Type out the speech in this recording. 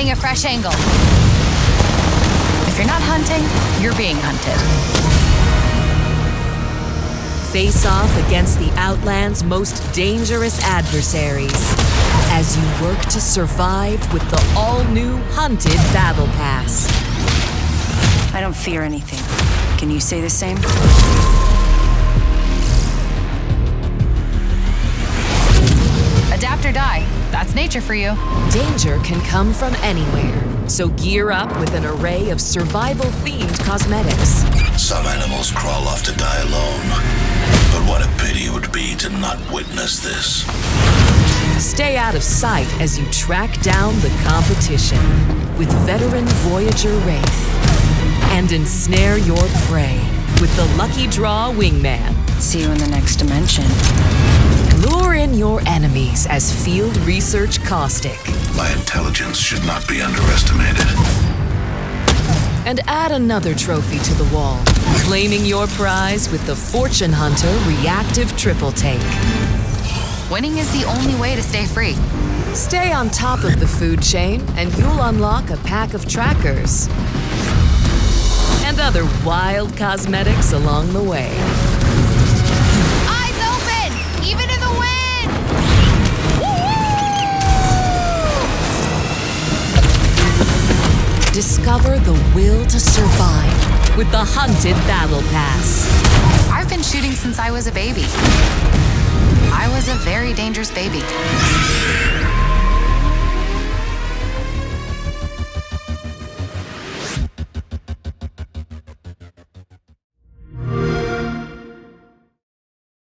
getting a fresh angle. If you're not hunting, you're being hunted. Face off against the Outland's most dangerous adversaries as you work to survive with the all-new Hunted Battle Pass. I don't fear anything. Can you say the same? Adapt or die. That's nature for you. Danger can come from anywhere, so gear up with an array of survival-themed cosmetics. Some animals crawl off to die alone. But what a pity it would be to not witness this. Stay out of sight as you track down the competition with veteran Voyager Wraith. And ensnare your prey with the Lucky Draw Wingman. See you in the next dimension. Lure in your enemies as Field Research Caustic. My intelligence should not be underestimated. And add another trophy to the wall, claiming your prize with the Fortune Hunter Reactive Triple Take. Winning is the only way to stay free. Stay on top of the food chain, and you'll unlock a pack of trackers. And other wild cosmetics along the way. Discover the will to survive with the Hunted Battle Pass. I've been shooting since I was a baby. I was a very dangerous baby.